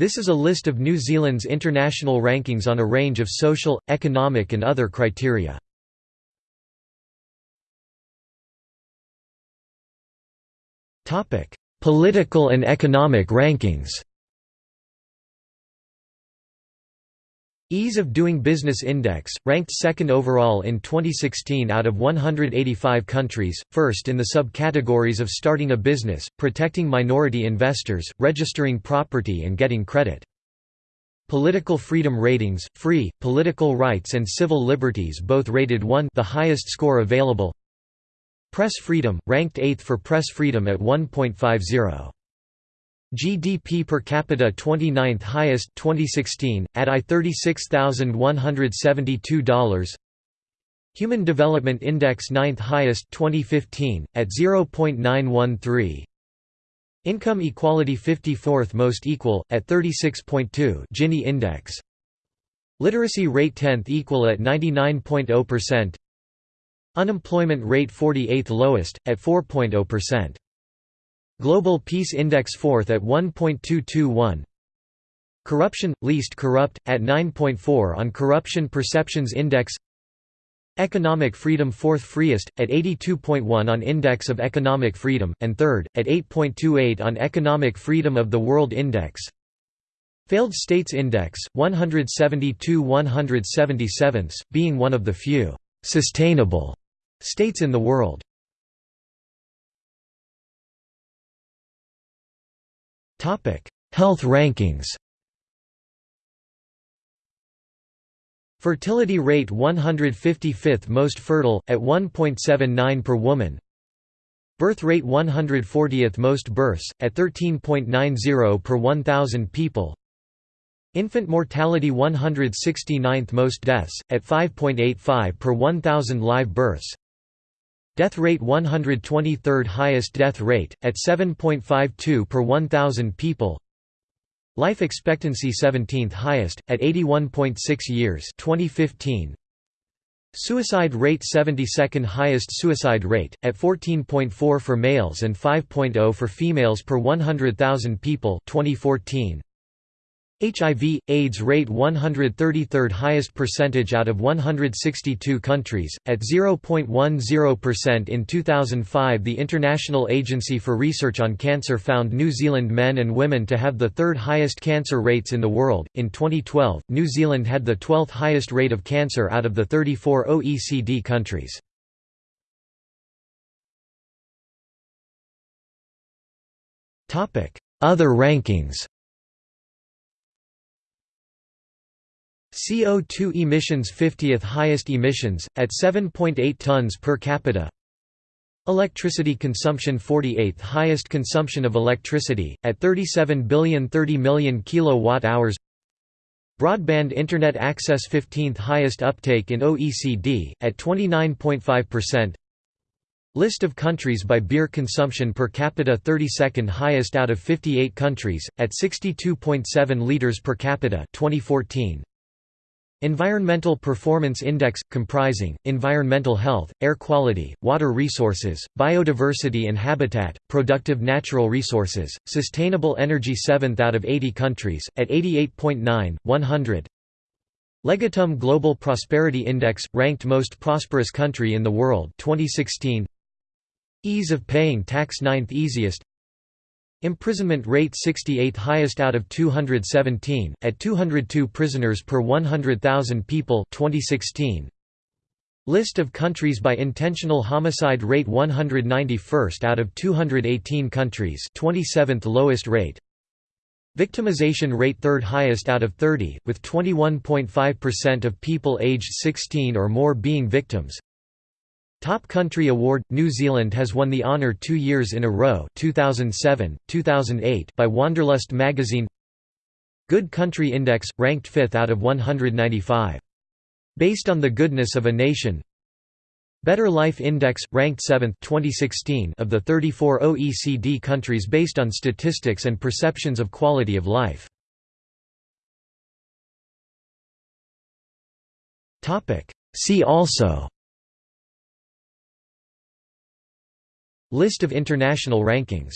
This is a list of New Zealand's international rankings on a range of social, economic and other criteria. Political and economic rankings Ease of Doing Business Index, ranked second overall in 2016 out of 185 countries, first in the subcategories of starting a business, protecting minority investors, registering property and getting credit. Political Freedom Ratings, Free, Political Rights and Civil Liberties both rated 1 the highest score available Press Freedom, ranked 8th for press freedom at 1.50. GDP per capita 29th highest 2016 at I $36,172 Human Development Index 9th highest 2015 at 0.913 Income equality 54th most equal at 36.2 Gini index. Literacy rate 10th equal at 99.0% Unemployment rate 48th lowest at 4.0% Global Peace Index 4th at 1.221 Corruption – least corrupt, at 9.4 on Corruption Perceptions Index. Economic Freedom 4th freest, at 82.1 on Index of Economic Freedom, and 3rd, at 8.28 on Economic Freedom of the World Index. Failed States Index, 172 177 being one of the few «sustainable» states in the world. Health rankings. Fertility rate 155th most fertile at 1.79 per woman. Birth rate 140th most births at 13.90 per 1000 people. Infant mortality 169th most deaths at 5.85 per 1000 live births. Death rate 123rd highest death rate, at 7.52 per 1,000 people Life expectancy 17th highest, at 81.6 years 2015. Suicide rate 72nd highest suicide rate, at 14.4 for males and 5.0 for females per 100,000 people 2014. HIV AIDS rate 133rd highest percentage out of 162 countries. At 0.10% in 2005 the International Agency for Research on Cancer found New Zealand men and women to have the third highest cancer rates in the world. In 2012 New Zealand had the 12th highest rate of cancer out of the 34 OECD countries. Topic Other rankings CO2 emissions 50th highest emissions, at 7.8 tons per capita. Electricity consumption 48th highest consumption of electricity, at 37 billion 30 million kilowatt-hours Broadband Internet access 15th highest uptake in OECD, at 29.5% List of countries by beer consumption per capita 32nd highest out of 58 countries, at 62.7 litres per capita 2014. Environmental Performance Index – comprising, environmental health, air quality, water resources, biodiversity and habitat, productive natural resources, sustainable energy 7th out of 80 countries, at 88.9, 100 Legatum Global Prosperity Index – ranked most prosperous country in the world 2016 Ease of paying tax 9th easiest Imprisonment rate 68th highest out of 217, at 202 prisoners per 100,000 people 2016. List of countries by intentional homicide rate 191st out of 218 countries 27th lowest rate Victimization rate third highest out of 30, with 21.5% of people aged 16 or more being victims Top Country Award – New Zealand has won the honour two years in a row 2007, 2008 by Wanderlust magazine Good Country Index – ranked 5th out of 195. Based on the goodness of a nation Better Life Index – ranked 7th 2016 of the 34 OECD countries based on statistics and perceptions of quality of life. See also List of international rankings